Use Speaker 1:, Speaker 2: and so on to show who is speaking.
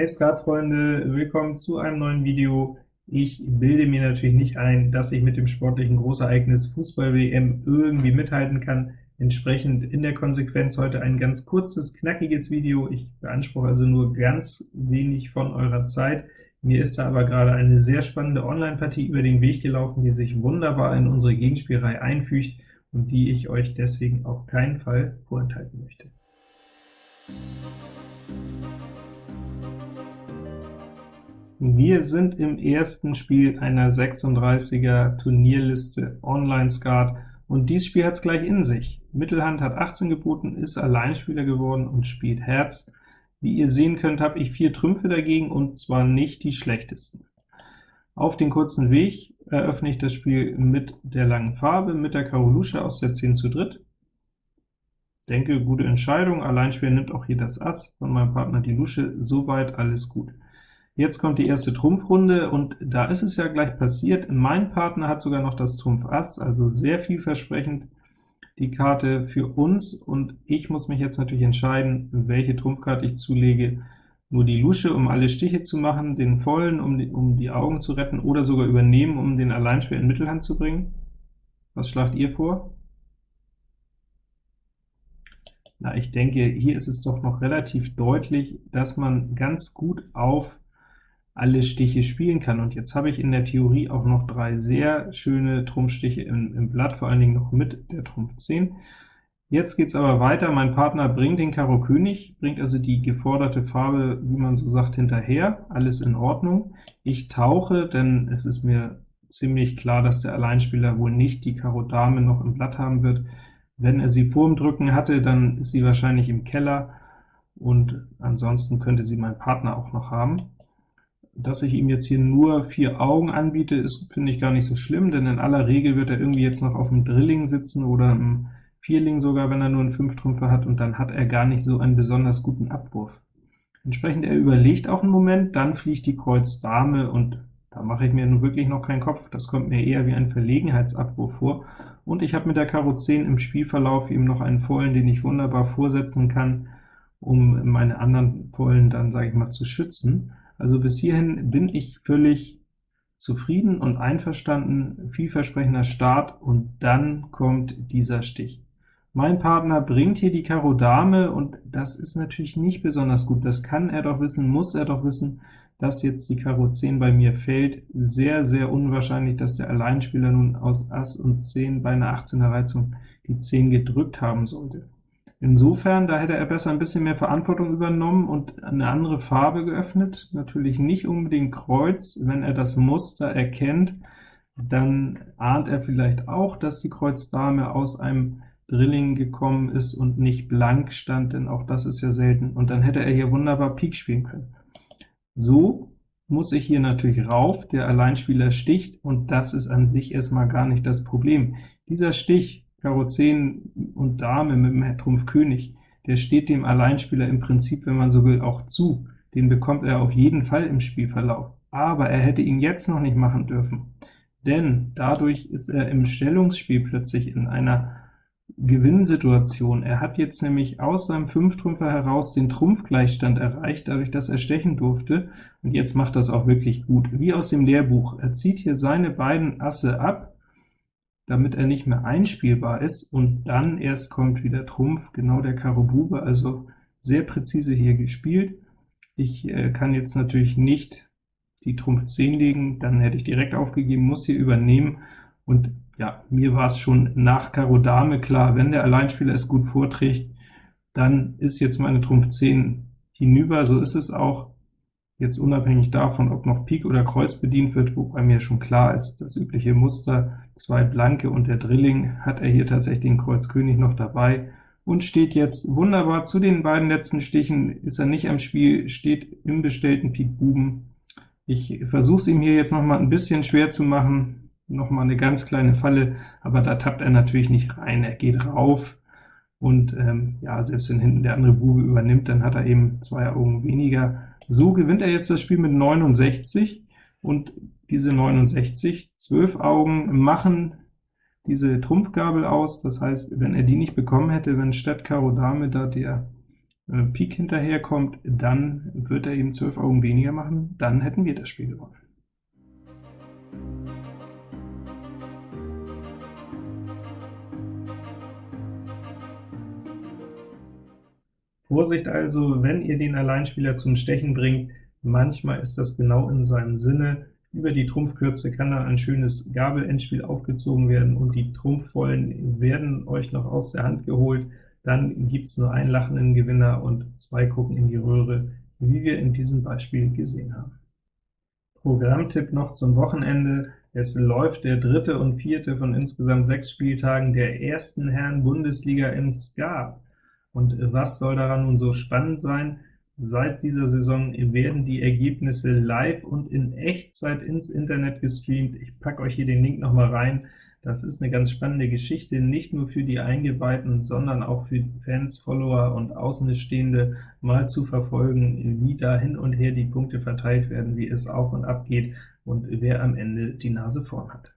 Speaker 1: Hey Skatfreunde, willkommen zu einem neuen Video. Ich bilde mir natürlich nicht ein, dass ich mit dem sportlichen Großereignis Fußball-WM irgendwie mithalten kann. Entsprechend in der Konsequenz heute ein ganz kurzes, knackiges Video. Ich beanspruche also nur ganz wenig von eurer Zeit. Mir ist da aber gerade eine sehr spannende Online-Partie über den Weg gelaufen, die sich wunderbar in unsere Gegenspielreihe einfügt und die ich euch deswegen auf keinen Fall vorenthalten möchte. Wir sind im ersten Spiel einer 36er Turnierliste Online Skat, und dieses Spiel hat es gleich in sich. Mittelhand hat 18 geboten, ist Alleinspieler geworden und spielt Herz. Wie ihr sehen könnt, habe ich vier Trümpfe dagegen, und zwar nicht die schlechtesten. Auf den kurzen Weg eröffne ich das Spiel mit der langen Farbe, mit der Karo Lusche aus der 10 zu dritt. Denke, gute Entscheidung, Alleinspieler nimmt auch hier das Ass, von meinem Partner die Lusche, soweit alles gut. Jetzt kommt die erste Trumpfrunde, und da ist es ja gleich passiert. Mein Partner hat sogar noch das Trumpf Ass, also sehr vielversprechend die Karte für uns, und ich muss mich jetzt natürlich entscheiden, welche Trumpfkarte ich zulege. Nur die Lusche, um alle Stiche zu machen, den Vollen, um die, um die Augen zu retten, oder sogar übernehmen, um den Alleinschwer in Mittelhand zu bringen. Was schlagt ihr vor? Na, ich denke, hier ist es doch noch relativ deutlich, dass man ganz gut auf alle Stiche spielen kann. Und jetzt habe ich in der Theorie auch noch drei sehr schöne Trumpfstiche im, im Blatt, vor allen Dingen noch mit der Trumpf 10. Jetzt geht es aber weiter, mein Partner bringt den Karo König, bringt also die geforderte Farbe, wie man so sagt, hinterher, alles in Ordnung. Ich tauche, denn es ist mir ziemlich klar, dass der Alleinspieler wohl nicht die Karo Dame noch im Blatt haben wird. Wenn er sie vor dem Drücken hatte, dann ist sie wahrscheinlich im Keller, und ansonsten könnte sie mein Partner auch noch haben. Dass ich ihm jetzt hier nur vier Augen anbiete, ist, finde ich, gar nicht so schlimm, denn in aller Regel wird er irgendwie jetzt noch auf dem Drilling sitzen oder im Vierling sogar, wenn er nur einen Fünftrümpfer hat, und dann hat er gar nicht so einen besonders guten Abwurf. Entsprechend, er überlegt auch einen Moment, dann fliegt die Kreuz Dame, und da mache ich mir nun wirklich noch keinen Kopf, das kommt mir eher wie ein Verlegenheitsabwurf vor, und ich habe mit der Karo 10 im Spielverlauf eben noch einen Vollen, den ich wunderbar vorsetzen kann, um meine anderen Vollen dann, sage ich mal, zu schützen. Also bis hierhin bin ich völlig zufrieden und einverstanden, vielversprechender Start, und dann kommt dieser Stich. Mein Partner bringt hier die Karo Dame, und das ist natürlich nicht besonders gut. Das kann er doch wissen, muss er doch wissen, dass jetzt die Karo 10 bei mir fällt. Sehr, sehr unwahrscheinlich, dass der Alleinspieler nun aus Ass und 10 bei einer 18er Reizung die 10 gedrückt haben sollte. Insofern, da hätte er besser ein bisschen mehr Verantwortung übernommen und eine andere Farbe geöffnet, natürlich nicht unbedingt Kreuz. Wenn er das Muster erkennt, dann ahnt er vielleicht auch, dass die Kreuz Dame aus einem Drilling gekommen ist und nicht blank stand, denn auch das ist ja selten, und dann hätte er hier wunderbar Pik spielen können. So muss ich hier natürlich rauf, der Alleinspieler sticht, und das ist an sich erstmal gar nicht das Problem. Dieser Stich Karo 10 und Dame mit dem Trumpf König, der steht dem Alleinspieler im Prinzip, wenn man so will, auch zu. Den bekommt er auf jeden Fall im Spielverlauf. Aber er hätte ihn jetzt noch nicht machen dürfen, denn dadurch ist er im Stellungsspiel plötzlich in einer Gewinnsituation. Er hat jetzt nämlich aus seinem Fünftrümpfer heraus den Trumpfgleichstand erreicht, dadurch, dass er stechen durfte, und jetzt macht das auch wirklich gut. Wie aus dem Lehrbuch. Er zieht hier seine beiden Asse ab, damit er nicht mehr einspielbar ist, und dann erst kommt wieder Trumpf, genau der Karo Bube, also sehr präzise hier gespielt. Ich äh, kann jetzt natürlich nicht die Trumpf 10 legen, dann hätte ich direkt aufgegeben, muss hier übernehmen, und ja, mir war es schon nach Karo Dame klar, wenn der Alleinspieler es gut vorträgt, dann ist jetzt meine Trumpf 10 hinüber, so ist es auch. Jetzt unabhängig davon, ob noch Pik oder Kreuz bedient wird, wobei mir schon klar ist, das übliche Muster, zwei Blanke und der Drilling, hat er hier tatsächlich den Kreuz König noch dabei und steht jetzt wunderbar zu den beiden letzten Stichen, ist er nicht am Spiel, steht im bestellten Pik Buben. Ich versuche es ihm hier jetzt noch mal ein bisschen schwer zu machen, noch mal eine ganz kleine Falle, aber da tappt er natürlich nicht rein, er geht rauf, und ähm, ja, selbst wenn hinten der andere Bube übernimmt, dann hat er eben zwei Augen weniger, so gewinnt er jetzt das Spiel mit 69, und diese 69, 12 Augen machen diese Trumpfgabel aus, das heißt, wenn er die nicht bekommen hätte, wenn statt Karo Dame da der äh, Pik hinterherkommt, dann wird er eben 12 Augen weniger machen, dann hätten wir das Spiel gewonnen. Vorsicht also, wenn ihr den Alleinspieler zum Stechen bringt, manchmal ist das genau in seinem Sinne. Über die Trumpfkürze kann dann ein schönes Gabelendspiel aufgezogen werden, und die Trumpfvollen werden euch noch aus der Hand geholt. Dann gibt es nur einen lachenden Gewinner und zwei gucken in die Röhre, wie wir in diesem Beispiel gesehen haben. Programmtipp noch zum Wochenende. Es läuft der dritte und vierte von insgesamt sechs Spieltagen der ersten Herren-Bundesliga im Skat. Und was soll daran nun so spannend sein? Seit dieser Saison werden die Ergebnisse live und in Echtzeit ins Internet gestreamt. Ich packe euch hier den Link noch mal rein. Das ist eine ganz spannende Geschichte, nicht nur für die Eingeweihten, sondern auch für Fans, Follower und Außenstehende, mal zu verfolgen, wie da hin und her die Punkte verteilt werden, wie es auf und ab geht und wer am Ende die Nase vorn hat.